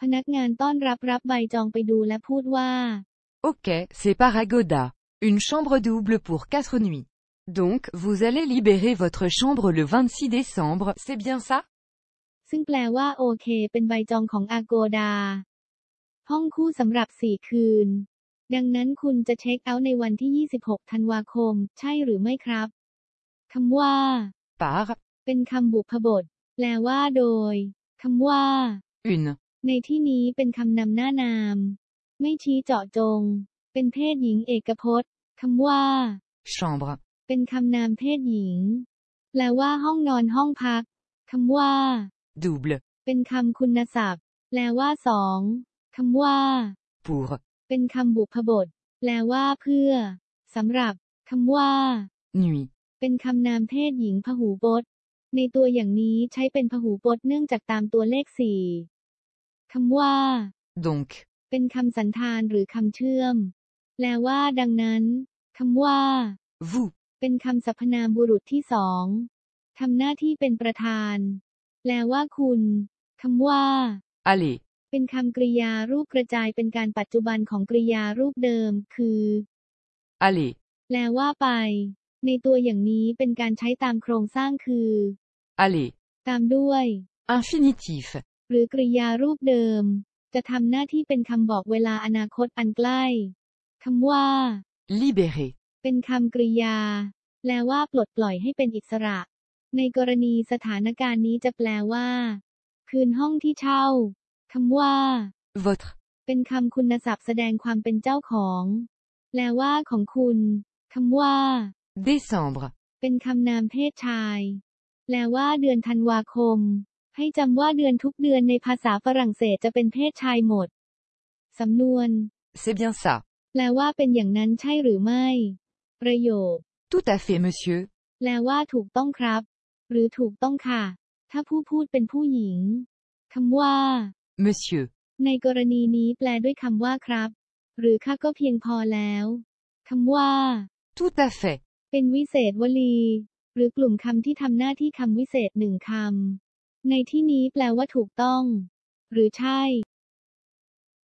พนักงานต้อนรับรับใบจองไปดูและพูดว่า Ok, c'est par Agoda. Une chambre double pour 4 nuits. Donc, vous allez libérer votre chambre le 26 décembre, c'est bien ça ซึ่งแปลว่าโอเค เป็นใบจองของอาโกดา ห้องคู่สำหรับสี่คืน ดังนั้นคุณจะเช็คเอาท์ในวันที่ 26 ธันวาคม ใช่หรือไม่ครับ คำว่า Par เป็นคำบุพบท แปลว่าโดย คำว่า une. ในที่นี้เป็นคำนำหน้านาม ไม่ชี้เจาะจง เป็นเพศหญิงเอกพจน์คำว่า Chambre. เป็นคำนามเพศหญิง แปลว่าห้องนอนห้องพักคำว่า Double. เป็นคำคุณศัพท์ แปลว่าสองคำว่า Pour. เป็นคำบุพบท แปลว่าเพื่อสำหรับคำว่า Nuit. เป็นคำนามเพศหญิงพหูพจน์ ในตัวอย่างนี้ใช้เป็นพหูพจน์เนื่องจากตามตัวเลขสี่ คำว่า Donc. เป็นคำสันธานหรือคำเชื่อม แปลว่า ดังนั้นคำว่า Vous. เป็นคำสรรพนามบุรุษที่สองทำหน้าที่เป็นประธาน แปลว่าคุณคำว่า Allez. เป็นคำกริยารูปกระจายเป็นการปัจจุบันของกริยารูปเดิม คือ Allez. แปลว่าไป ในตัวอย่างนี้เป็นการใช้ตามโครงสร้างคือ Allez. ตามด้วย Infinitif. หรือกริยารูปเดิม จะทำหน้าที่เป็นคำบอกเวลาอนาคตอันใกล้คำว่า Libérer. เป็นคำกริยา แปลว่าปลดปล่อยให้เป็นอิสระ ในกรณีสถานการณ์นี้จะแปลว่า คืนห้องที่เช่าคำว่า Votre. เป็นคำคุณศัพท์แสดงความเป็นเจ้าของ แปลว่าของคุณคำว่า Décembre. เป็นคำนามเพศชาย แปลว่าเดือนธันวาคม ให้จำว่าเดือนทุกเดือนในภาษาฝรั่งเศสจะเป็นเพศชายหมด สำนวน C'est bien ça. แปลว่าเป็นอย่างนั้นใช่หรือไม่ ประโยค Tout à fait, monsieur. แปลว่าถูกต้องครับ หรือถูกต้องค่ะ ถ้าผู้พูดเป็นผู้หญิงคำว่า Monsieur. ในกรณีนี้แปลด้วยคำว่าครับ หรือค่ะก็เพียงพอแล้วคำว่า Tout à fait. เป็นวิเศษวลี หรือกลุ่มคำที่ทำหน้าที่คำวิเศษหนึ่งคำ ในที่นี้แปลว่าถูกต้อง หรือใช่